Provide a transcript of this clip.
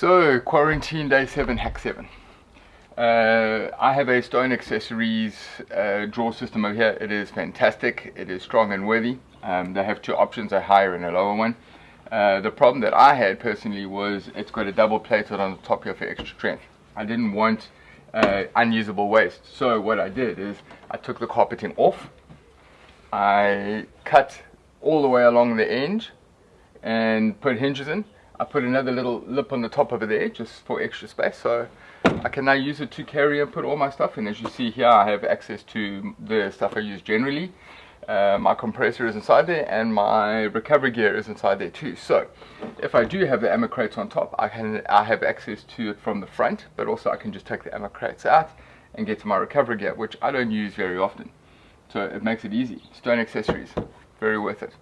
So, quarantine day 7, hack 7. Uh, I have a Stone Accessories uh, drawer system over here. It is fantastic. It is strong and worthy. Um, they have two options, a higher and a lower one. Uh, the problem that I had personally was it's got a double plated on the top here for extra strength. I didn't want uh, unusable waste. So what I did is I took the carpeting off. I cut all the way along the edge and put hinges in. I put another little lip on the top it there just for extra space. So I can now use it to carry and put all my stuff in. As you see here, I have access to the stuff I use generally. Uh, my compressor is inside there and my recovery gear is inside there too. So if I do have the ammo crates on top, I can I have access to it from the front, but also I can just take the ammo crates out and get to my recovery gear, which I don't use very often. So it makes it easy. Stone accessories, very worth it.